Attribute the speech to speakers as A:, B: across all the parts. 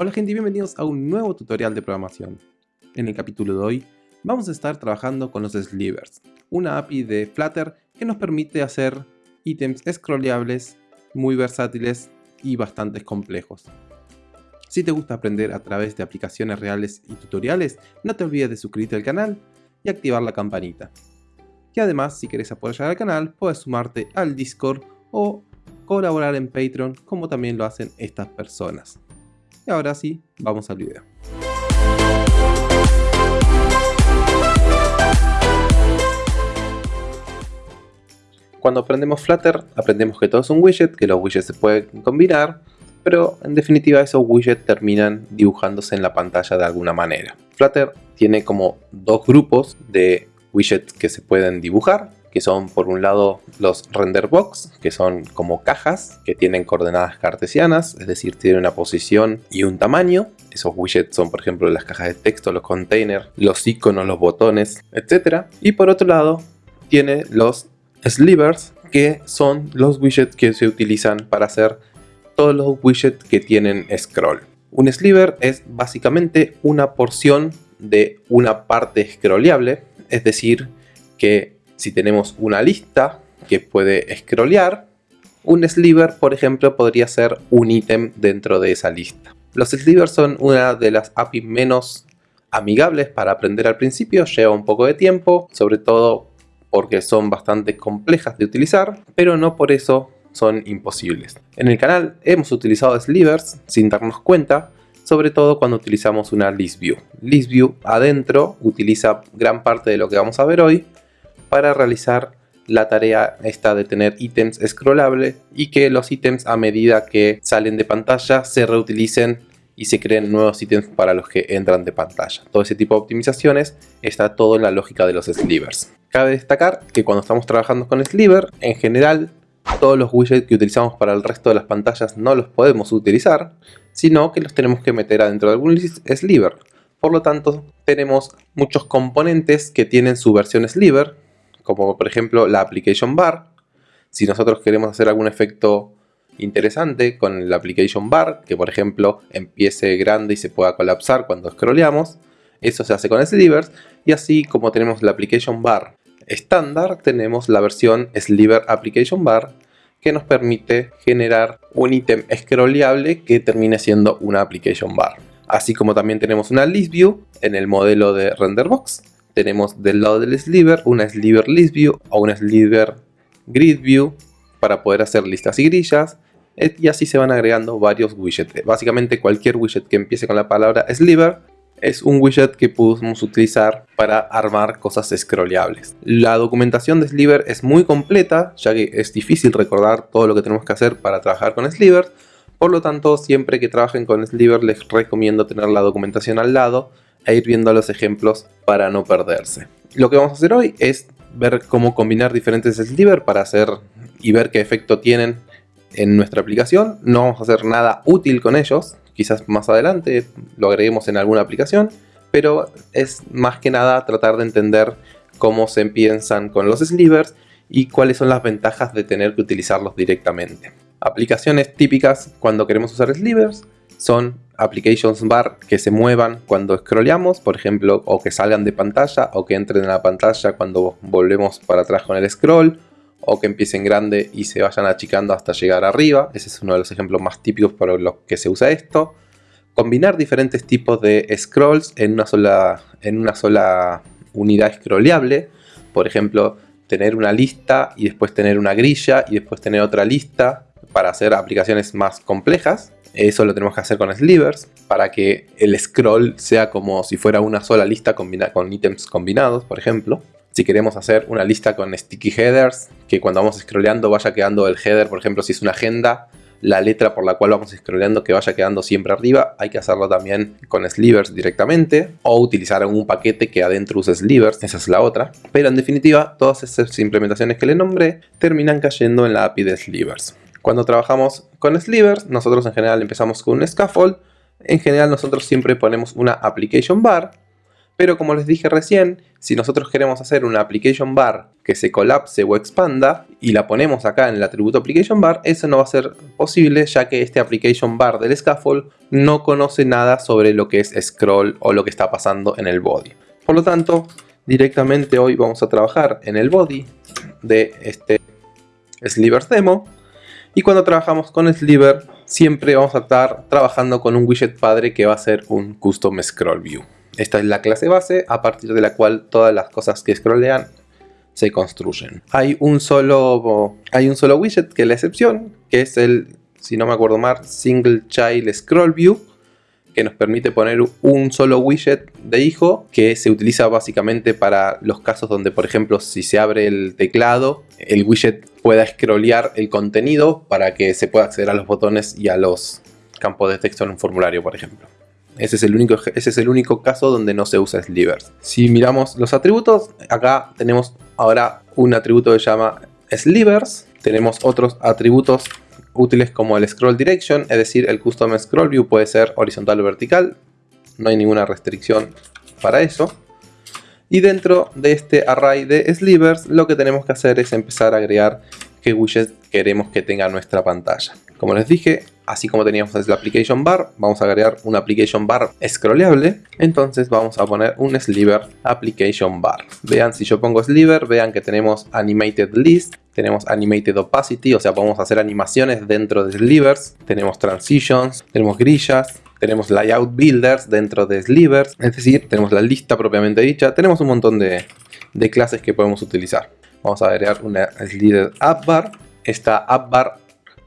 A: Hola gente y bienvenidos a un nuevo tutorial de programación. En el capítulo de hoy vamos a estar trabajando con los slivers, una API de Flutter que nos permite hacer ítems scrolleables muy versátiles y bastante complejos. Si te gusta aprender a través de aplicaciones reales y tutoriales, no te olvides de suscribirte al canal y activar la campanita. Y además, si quieres apoyar al canal, puedes sumarte al Discord o colaborar en Patreon como también lo hacen estas personas. Y ahora sí, vamos al video. Cuando aprendemos Flutter, aprendemos que todo es un widget, que los widgets se pueden combinar, pero en definitiva esos widgets terminan dibujándose en la pantalla de alguna manera. Flutter tiene como dos grupos de widgets que se pueden dibujar, que son por un lado los render box, que son como cajas que tienen coordenadas cartesianas, es decir, tienen una posición y un tamaño. Esos widgets son por ejemplo las cajas de texto, los containers, los iconos, los botones, etc. Y por otro lado tiene los slivers, que son los widgets que se utilizan para hacer todos los widgets que tienen scroll. Un sliver es básicamente una porción de una parte scrolleable, es decir, que si tenemos una lista que puede scrollear, un sliver, por ejemplo, podría ser un ítem dentro de esa lista. Los slivers son una de las APIs menos amigables para aprender al principio, lleva un poco de tiempo, sobre todo porque son bastante complejas de utilizar, pero no por eso son imposibles. En el canal hemos utilizado slivers sin darnos cuenta, sobre todo cuando utilizamos una list view. List view adentro utiliza gran parte de lo que vamos a ver hoy para realizar la tarea esta de tener ítems scrollable y que los ítems a medida que salen de pantalla se reutilicen y se creen nuevos ítems para los que entran de pantalla. Todo ese tipo de optimizaciones está todo en la lógica de los slivers. Cabe destacar que cuando estamos trabajando con sliver, en general todos los widgets que utilizamos para el resto de las pantallas no los podemos utilizar, sino que los tenemos que meter adentro de algún sliver. Por lo tanto, tenemos muchos componentes que tienen su versión sliver, como por ejemplo la application bar. Si nosotros queremos hacer algún efecto interesante con la application bar, que por ejemplo empiece grande y se pueda colapsar cuando scrolleamos. Eso se hace con slivers y así como tenemos la application bar estándar, tenemos la versión sliver application bar que nos permite generar un ítem scrolleable que termine siendo una application bar. Así como también tenemos una list view en el modelo de renderbox. Tenemos del lado del sliver una sliver list view o una sliver grid view para poder hacer listas y grillas eh, y así se van agregando varios widgets. Básicamente cualquier widget que empiece con la palabra sliver es un widget que podemos utilizar para armar cosas scrolleables. La documentación de Sliver es muy completa, ya que es difícil recordar todo lo que tenemos que hacer para trabajar con Sliver. Por lo tanto, siempre que trabajen con Sliver les recomiendo tener la documentación al lado e ir viendo los ejemplos para no perderse. Lo que vamos a hacer hoy es ver cómo combinar diferentes Sliver para hacer y ver qué efecto tienen en nuestra aplicación. No vamos a hacer nada útil con ellos, quizás más adelante lo agreguemos en alguna aplicación, pero es más que nada tratar de entender cómo se piensan con los slivers y cuáles son las ventajas de tener que utilizarlos directamente. Aplicaciones típicas cuando queremos usar slivers son applications bar que se muevan cuando scrolleamos, por ejemplo, o que salgan de pantalla o que entren en la pantalla cuando volvemos para atrás con el scroll, o que empiecen grande y se vayan achicando hasta llegar arriba. Ese es uno de los ejemplos más típicos para los que se usa esto. Combinar diferentes tipos de scrolls en una sola, en una sola unidad scrolleable. Por ejemplo, tener una lista y después tener una grilla y después tener otra lista para hacer aplicaciones más complejas. Eso lo tenemos que hacer con slivers para que el scroll sea como si fuera una sola lista con ítems combinados, por ejemplo. Si queremos hacer una lista con sticky headers, que cuando vamos scrolleando vaya quedando el header, por ejemplo, si es una agenda, la letra por la cual vamos scrolleando que vaya quedando siempre arriba, hay que hacerlo también con slivers directamente o utilizar algún paquete que adentro use slivers, esa es la otra. Pero en definitiva, todas esas implementaciones que le nombré terminan cayendo en la API de slivers. Cuando trabajamos con slivers, nosotros en general empezamos con un scaffold. En general nosotros siempre ponemos una application bar Pero como les dije recién, si nosotros queremos hacer una application bar que se colapse o expanda y la ponemos acá en el atributo application bar, eso no va a ser posible ya que este application bar del scaffold no conoce nada sobre lo que es scroll o lo que está pasando en el body. Por lo tanto, directamente hoy vamos a trabajar en el body de este Slivers demo y cuando trabajamos con Sliver siempre vamos a estar trabajando con un widget padre que va a ser un custom scroll view. Esta es la clase base a partir de la cual todas las cosas que scrollean se construyen. Hay un solo, hay un solo widget que es la excepción, que es el, si no me acuerdo mal, Single Child Scroll View, que nos permite poner un solo widget de hijo que se utiliza básicamente para los casos donde, por ejemplo, si se abre el teclado, el widget pueda scrollear el contenido para que se pueda acceder a los botones y a los campos de texto en un formulario, por ejemplo. Ese es, el único, ese es el único caso donde no se usa slivers. Si miramos los atributos, acá tenemos ahora un atributo que se llama slivers. Tenemos otros atributos útiles como el scroll direction, es decir, el custom scroll view puede ser horizontal o vertical. No hay ninguna restricción para eso. Y dentro de este array de slivers, lo que tenemos que hacer es empezar a agregar qué widget queremos que tenga nuestra pantalla. Como les dije, así como teníamos el application bar, vamos a agregar un application bar scrollable. Entonces vamos a poner un sliver application bar. Vean, si yo pongo sliver, vean que tenemos animated list, tenemos animated opacity, o sea, podemos hacer animaciones dentro de slivers, tenemos transitions, tenemos grillas, tenemos layout builders dentro de slivers, es decir, tenemos la lista propiamente dicha, tenemos un montón de, de clases que podemos utilizar. Vamos a agregar una slider app bar. Esta app bar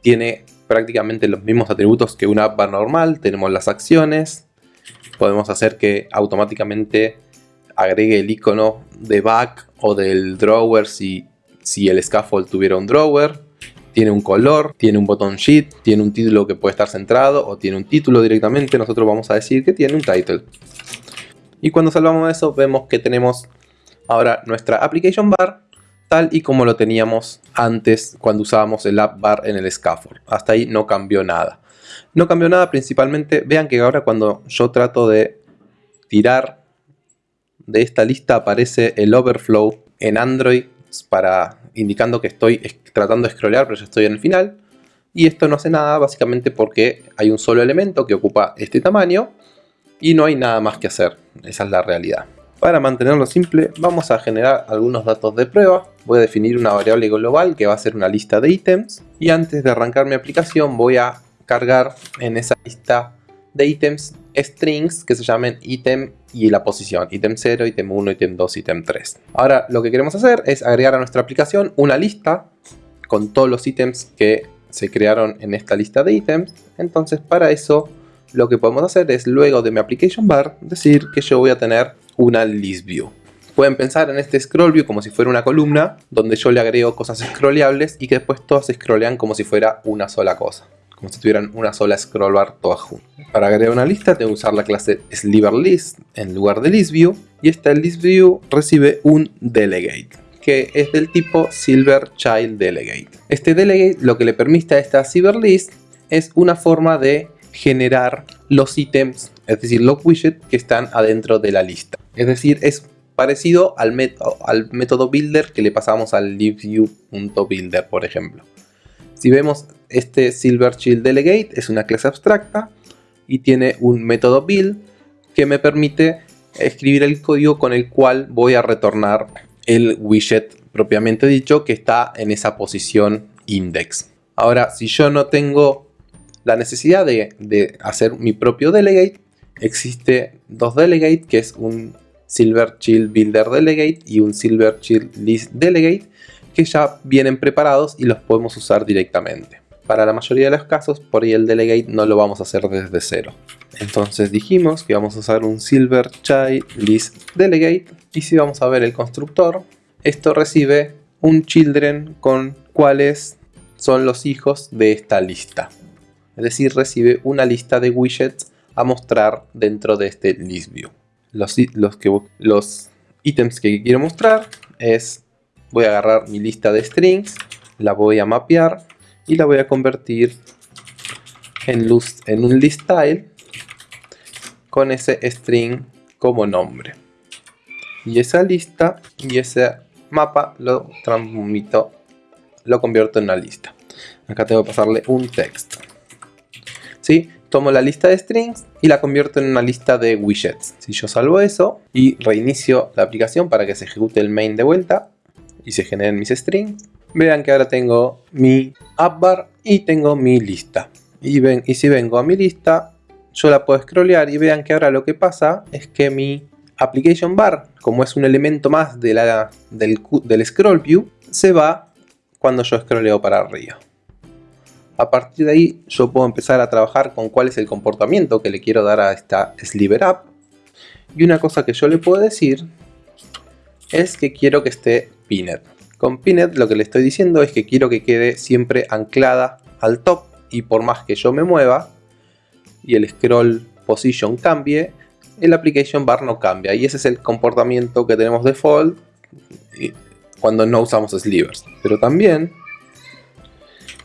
A: tiene prácticamente los mismos atributos que una app normal. Tenemos las acciones. Podemos hacer que automáticamente agregue el icono de back o del drawer si, si el scaffold tuviera un drawer. Tiene un color, tiene un botón sheet, tiene un título que puede estar centrado o tiene un título directamente. Nosotros vamos a decir que tiene un title. Y cuando salvamos eso vemos que tenemos ahora nuestra application bar tal y como lo teníamos antes cuando usábamos el app bar en el scaffold. Hasta ahí no cambió nada. No cambió nada principalmente, vean que ahora cuando yo trato de tirar de esta lista aparece el overflow en Android para indicando que estoy tratando de scrollear pero ya estoy en el final. Y esto no hace nada básicamente porque hay un solo elemento que ocupa este tamaño y no hay nada más que hacer. Esa es la realidad. Para mantenerlo simple, vamos a generar algunos datos de prueba. Voy a definir una variable global que va a ser una lista de ítems. Y antes de arrancar mi aplicación voy a cargar en esa lista de ítems strings que se llamen ítem y la posición. ítem 0, ítem 1, ítem 2, ítem 3. Ahora lo que queremos hacer es agregar a nuestra aplicación una lista con todos los ítems que se crearon en esta lista de ítems. Entonces para eso lo que podemos hacer es luego de mi application bar decir que yo voy a tener una list view. Pueden pensar en este scroll view como si fuera una columna donde yo le agrego cosas scrolleables y que después todas se scrollean como si fuera una sola cosa. Como si tuvieran una sola scroll bar todas. Para agregar una lista tengo que usar la clase sliverList en lugar de listView y esta listView recibe un delegate que es del tipo Silver Child Delegate. Este delegate lo que le permite a esta list es una forma de generar los ítems, es decir, los widgets que están adentro de la lista. Es decir, es parecido al, método, al método builder que le pasamos al LiveView.builder, por ejemplo. Si vemos este Silver Shield Delegate es una clase abstracta y tiene un método build que me permite escribir el código con el cual voy a retornar el widget propiamente dicho que está en esa posición index. Ahora, si yo no tengo la necesidad de, hacer mi propio delegate, existe dos delegate, que es un Silver Child Builder Delegate y un Silver Child List Delegate, que ya vienen preparados y los podemos usar directamente. Para la mayoría de los casos, por ahí el delegate no lo vamos a hacer desde cero. Entonces dijimos que vamos a usar un Silver Child List Delegate y si vamos a ver el constructor, esto recibe un children con cuáles son los hijos de esta lista es decir, recibe una lista de widgets a mostrar dentro de este list view. Los, que, ítems que quiero mostrar es, voy a agarrar mi lista de strings, la voy a mapear y la voy a convertir en, en un list style con ese string como nombre. y esa lista y ese mapa lo transmito, lo convierto en una lista. Acá tengo que pasarle un text. ¿Sí? Tomo la lista de strings y la convierto en una lista de widgets. Si yo salvo eso y reinicio la aplicación para que se ejecute el main de vuelta y se generen mis strings, vean que ahora tengo mi app bar y tengo mi lista. Y, ven, y si vengo a mi lista, yo la puedo scrollear y vean que ahora lo que pasa es que mi application bar, como es un elemento más de la, del, del scroll view, se va cuando yo scrolleo para arriba. A partir de ahí yo puedo empezar a trabajar con cuál es el comportamiento que le quiero dar a esta sliver app. Y una cosa que yo le puedo decir es que quiero que esté pinned. Con pinned lo que le estoy diciendo es que quiero que quede siempre anclada al top y por más que yo me mueva y el scroll position cambie, el application bar no cambia y ese es el comportamiento que tenemos default cuando no usamos slivers. Pero también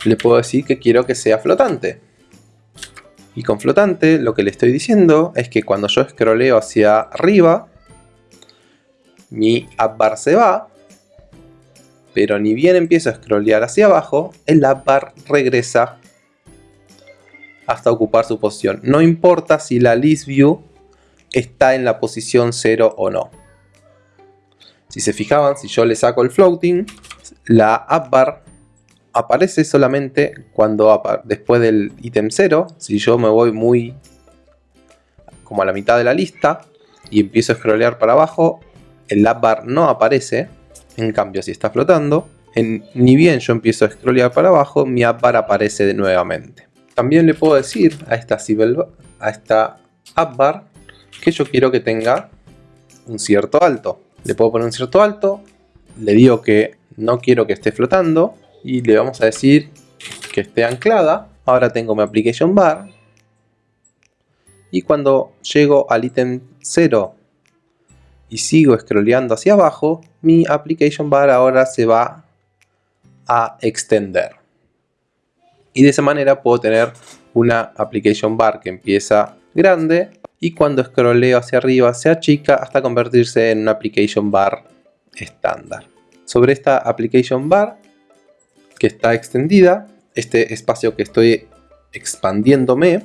A: le puedo decir que quiero que sea flotante. Y con flotante lo que le estoy diciendo es que cuando yo scrolleo hacia arriba, mi app bar se va, pero ni bien empiezo a scrollear hacia abajo, el app bar regresa hasta ocupar su posición. No importa si la list view está en la posición 0 o no. Si se fijaban, si yo le saco el floating, la app bar aparece solamente cuando después del ítem 0, si yo me voy muy como a la mitad de la lista y empiezo a scrollear para abajo, el app bar no aparece, en cambio si está flotando, ni bien yo empiezo a scrollear para abajo, mi app bar aparece de nuevamente. También le puedo decir a esta, a esta app bar que yo quiero que tenga un cierto alto. Le puedo poner un cierto alto, le digo que no quiero que esté flotando y le vamos a decir que esté anclada. Ahora tengo mi application bar. Y cuando llego al ítem 0 y sigo scrolleando hacia abajo, mi application bar ahora se va a extender. Y de esa manera puedo tener una application bar que empieza grande y cuando scrolleo hacia arriba se achica hasta convertirse en una application bar estándar. Sobre esta application bar que está extendida, este espacio que estoy expandiéndome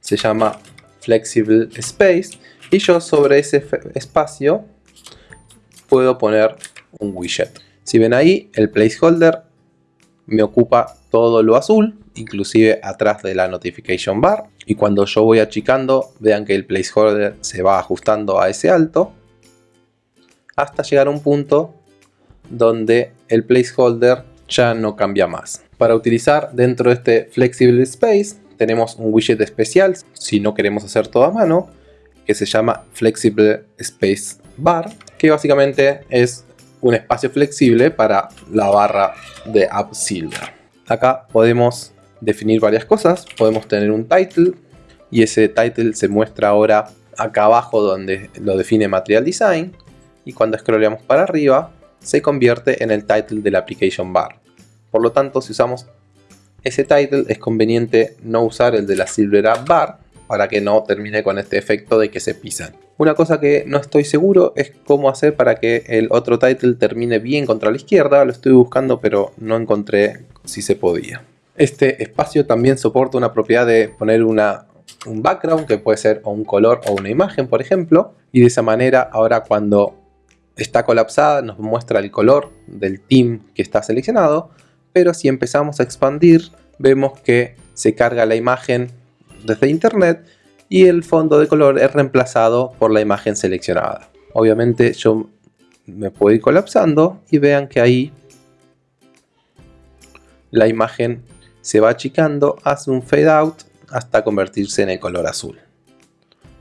A: se llama Flexible Space y yo sobre ese espacio puedo poner un widget. Si ven ahí, el placeholder me ocupa todo lo azul, inclusive atrás de la notification bar. Y cuando yo voy achicando, vean que el placeholder se va ajustando a ese alto hasta llegar a un punto donde el placeholder ya no cambia más. Para utilizar dentro de este Flexible Space tenemos un widget especial si no queremos hacer todo a mano que se llama Flexible Space Bar que básicamente es un espacio flexible para la barra de AppSilver. Acá podemos definir varias cosas, podemos tener un title y ese title se muestra ahora acá abajo donde lo define Material Design y cuando scrolleamos para arriba se convierte en el title de la application bar. Por lo tanto, si usamos ese title es conveniente no usar el de la Silver App Bar para que no termine con este efecto de que se pisan. Una cosa que no estoy seguro es cómo hacer para que el otro title termine bien contra la izquierda. Lo estoy buscando pero no encontré si se podía. Este espacio también soporta una propiedad de poner una, un background que puede ser o un color o una imagen por ejemplo. Y de esa manera ahora cuando está colapsada nos muestra el color del team que está seleccionado, pero si empezamos a expandir vemos que se carga la imagen desde internet y el fondo de color es reemplazado por la imagen seleccionada. Obviamente yo me puedo ir colapsando y vean que ahí la imagen se va achicando, hace un fade out hasta convertirse en el color azul.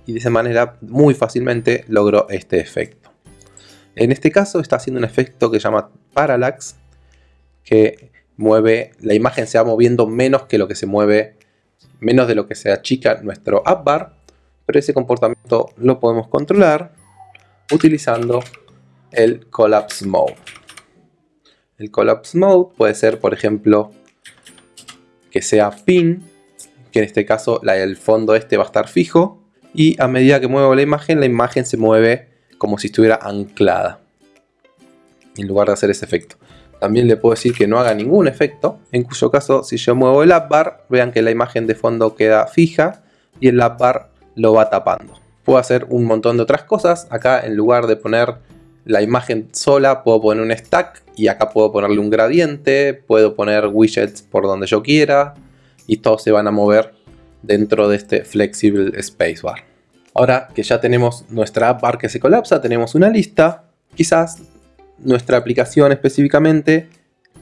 A: Y de esa manera muy fácilmente logro este efecto. En este caso está haciendo un efecto que se llama parallax, que mueve, la imagen se va moviendo menos que lo que se mueve, menos de lo que se achica nuestro app bar, pero ese comportamiento lo podemos controlar utilizando el collapse mode. El collapse mode puede ser, por ejemplo, que sea pin, que en este caso el fondo este va a estar fijo, y a medida que muevo la imagen, la imagen se mueve como si estuviera anclada en lugar de hacer ese efecto. También le puedo decir que no haga ningún efecto, en cuyo caso si yo muevo el app bar, vean que la imagen de fondo queda fija y el app bar lo va tapando. Puedo hacer un montón de otras cosas, acá en lugar de poner la imagen sola puedo poner un stack y acá puedo ponerle un gradiente, puedo poner widgets por donde yo quiera y todos se van a mover dentro de este Flexible Spacebar. Ahora que ya tenemos nuestra app bar que se colapsa, tenemos una lista, quizás nuestra aplicación específicamente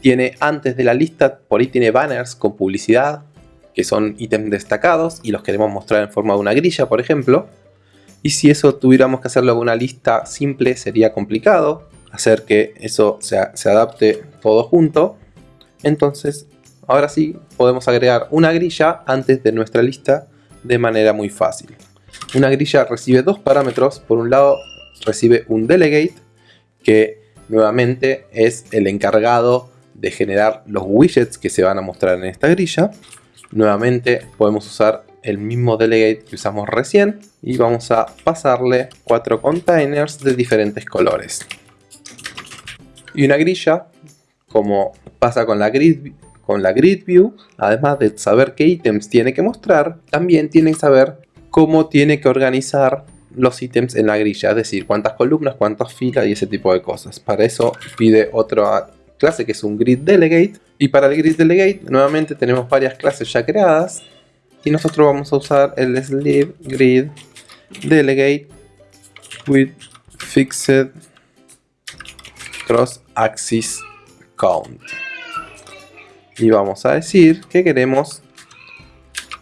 A: tiene antes de la lista, por ahí tiene banners con publicidad, que son ítems destacados y los queremos mostrar en forma de una grilla, por ejemplo. Y si eso tuviéramos que hacerlo con una lista simple, sería complicado hacer que eso se, se adapte todo junto. Entonces, ahora sí, podemos agregar una grilla antes de nuestra lista de manera muy fácil. Una grilla recibe dos parámetros. Por un lado, recibe un delegate, que nuevamente es el encargado de generar los widgets que se van a mostrar en esta grilla. Nuevamente podemos usar el mismo delegate que usamos recién y vamos a pasarle cuatro containers de diferentes colores. Y una grilla, como pasa con la grid, con la grid view, además de saber qué ítems tiene que mostrar, también tiene que saber cómo tiene que organizar los ítems en la grilla, es decir, cuántas columnas, cuántas filas y ese tipo de cosas. Para eso pide otra clase que es un grid delegate. Y para el grid delegate nuevamente tenemos varias clases ya creadas. Y nosotros vamos a usar el sleeve grid delegate with fixed cross axis count. Y vamos a decir que queremos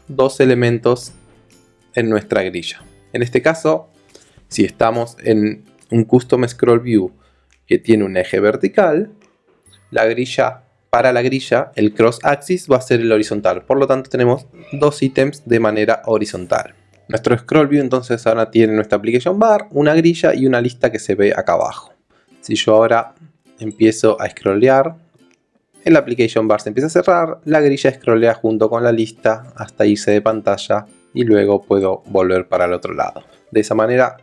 A: dos elementos en nuestra grilla en este caso si estamos en un custom scroll view que tiene un eje vertical la grilla para la grilla, el cross axis va a ser el horizontal. Por lo tanto, tenemos dos ítems de manera horizontal. Nuestro scroll view entonces ahora tiene nuestra application bar, una grilla y una lista que se ve acá abajo. Si yo ahora empiezo a scrollear, el application bar se empieza a cerrar, la grilla scrollea junto con la lista hasta irse de pantalla y luego puedo volver para el otro lado. De esa manera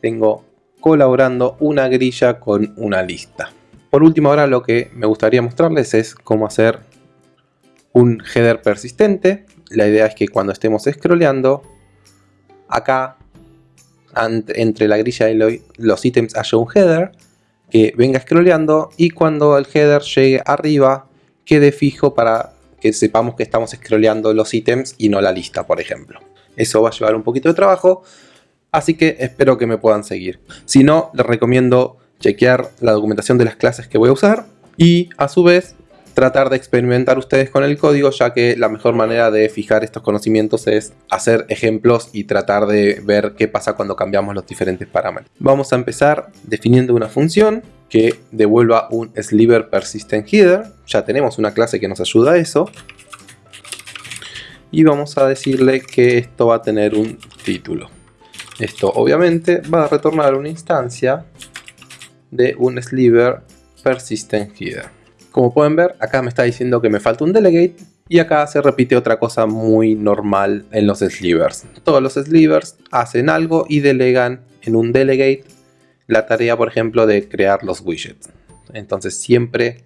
A: tengo colaborando una grilla con una lista. Por último ahora lo que me gustaría mostrarles es cómo hacer un header persistente. La idea es que cuando estemos scrolleando, acá entre la grilla y los ítems haya un header que venga scrolleando y cuando el header llegue arriba quede fijo para que sepamos que estamos scrolleando los ítems y no la lista, por ejemplo. Eso va a llevar un poquito de trabajo, así que espero que me puedan seguir. Si no, les recomiendo chequear la documentación de las clases que voy a usar y a su vez tratar de experimentar ustedes con el código ya que la mejor manera de fijar estos conocimientos es hacer ejemplos y tratar de ver qué pasa cuando cambiamos los diferentes parámetros. Vamos a empezar definiendo una función que devuelva un sliver persistent header. Ya tenemos una clase que nos ayuda a eso. Y vamos a decirle que esto va a tener un título. Esto obviamente va a retornar una instancia de un sliver persistent header. Como pueden ver, acá me está diciendo que me falta un delegate y acá se repite otra cosa muy normal en los slivers. Todos los slivers hacen algo y delegan en un delegate la tarea, por ejemplo, de crear los widgets. Entonces siempre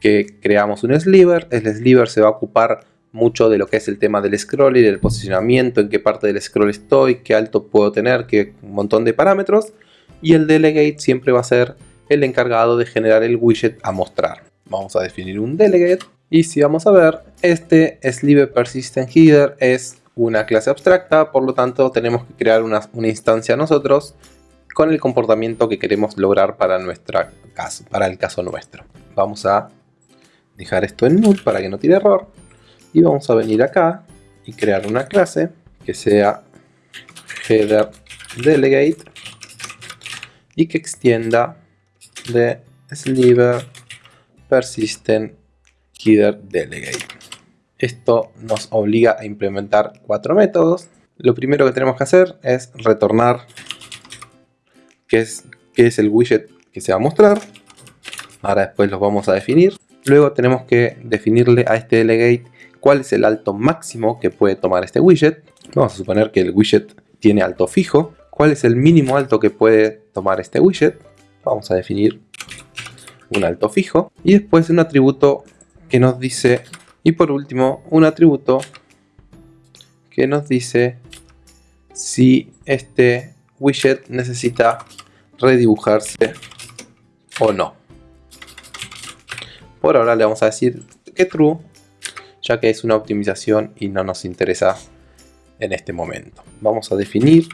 A: que creamos un sliver, el sliver se va a ocupar mucho de lo que es el tema del scroll y del posicionamiento, en qué parte del scroll estoy, qué alto puedo tener, qué un montón de parámetros y el delegate siempre va a ser el encargado de generar el widget a mostrar. Vamos a definir un delegate y si vamos a ver, este sliver persistent header es una clase abstracta, por lo tanto tenemos que crear una, instancia nosotros con el comportamiento que queremos lograr para, caso, para el caso nuestro. Vamos a dejar esto en null para que no tire error y vamos a venir acá y crear una clase que sea header delegate y que extienda de sliver persistent header delegate. Esto nos obliga a implementar cuatro métodos. Lo primero que tenemos que hacer es retornar qué es, qué es el widget que se va a mostrar. Ahora después los vamos a definir. Luego tenemos que definirle a este delegate cuál es el alto máximo que puede tomar este widget. Vamos a suponer que el widget tiene alto fijo. ¿Cuál es el mínimo alto que puede tomar este widget, vamos a definir un alto fijo y después un atributo que nos dice y por último un atributo que nos dice si este widget necesita redibujarse o no. Por ahora le vamos a decir que true, ya que es una optimización y no nos interesa en este momento. Vamos a definir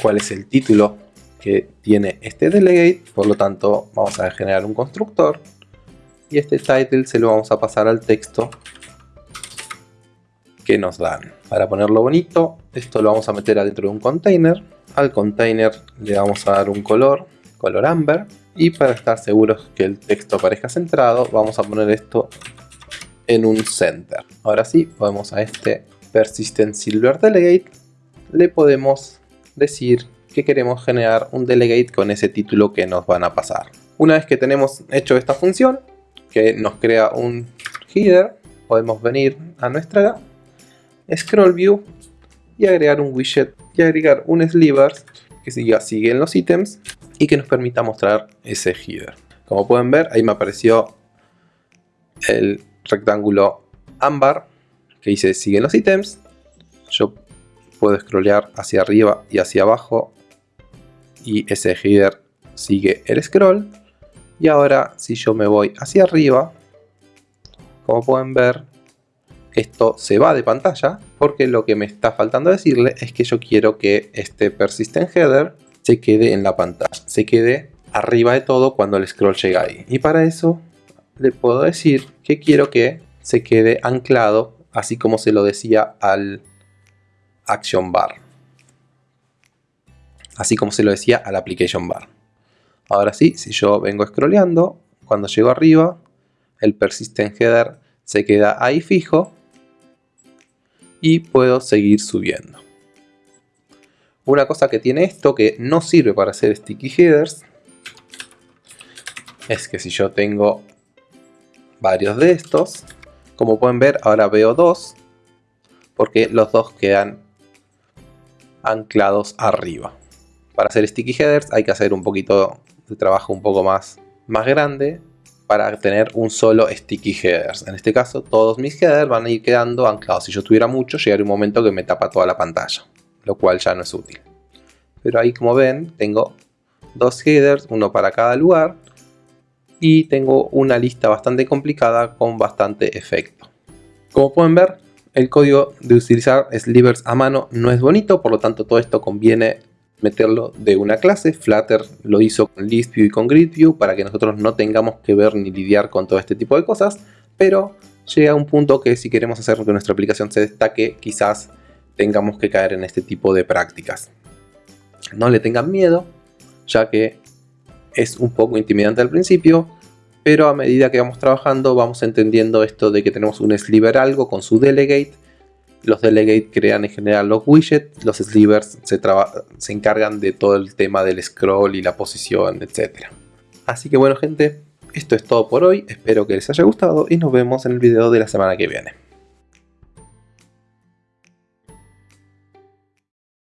A: cuál es el título que tiene este delegate, por lo tanto vamos a generar un constructor y este title se lo vamos a pasar al texto que nos dan. Para ponerlo bonito, esto lo vamos a meter adentro de un container. Al container le vamos a dar un color, color amber. Y para estar seguros que el texto aparezca centrado, vamos a poner esto en un center. Ahora sí, podemos a este persistent silver delegate, le podemos decir que queremos generar un delegate con ese título que nos van a pasar. Una vez que tenemos hecho esta función, que nos crea un header, podemos venir a nuestra scroll view y agregar un widget y agregar un slivers que siga, sigue en los ítems y que nos permita mostrar ese header. Como pueden ver, ahí me apareció el rectángulo ámbar que dice sigue en los ítems. Yo puedo scrollear hacia arriba y hacia abajo y ese header sigue el scroll. Y ahora si yo me voy hacia arriba, como pueden ver, esto se va de pantalla porque lo que me está faltando decirle es que yo quiero que este persistent header se quede en la pantalla, se quede arriba de todo cuando el scroll llega ahí. Y para eso le puedo decir que quiero que se quede anclado así como se lo decía al action bar. Así como se lo decía al application bar. Ahora sí, si yo vengo scrolleando, cuando llego arriba, el persistent header se queda ahí fijo y puedo seguir subiendo. Una cosa que tiene esto que no sirve para hacer sticky headers es que si yo tengo varios de estos, como pueden ver ahora veo dos porque los dos quedan anclados arriba. Para hacer sticky headers hay que hacer un poquito de trabajo un poco más, más grande para tener un solo sticky headers. En este caso, todos mis headers van a ir quedando anclados. Si yo tuviera mucho, llegaría un momento que me tapa toda la pantalla, lo cual ya no es útil. Pero ahí, como ven, tengo dos headers, uno para cada lugar, y tengo una lista bastante complicada con bastante efecto. Como pueden ver, el código de utilizar slivers a mano no es bonito, por lo tanto todo esto conviene meterlo de una clase. Flutter lo hizo con ListView y con GridView para que nosotros no tengamos que ver ni lidiar con todo este tipo de cosas, pero llega un punto que si queremos hacer que nuestra aplicación se destaque, quizás tengamos que caer en este tipo de prácticas. No le tengan miedo, ya que es un poco intimidante al principio, pero a medida que vamos trabajando vamos entendiendo esto de que tenemos un sliver algo con su delegate los delegates crean en general los widgets, los slivers se, se encargan de todo el tema del scroll y la posición, etc. Así que bueno gente, esto es todo por hoy, espero que les haya gustado y nos vemos en el video de la semana que viene.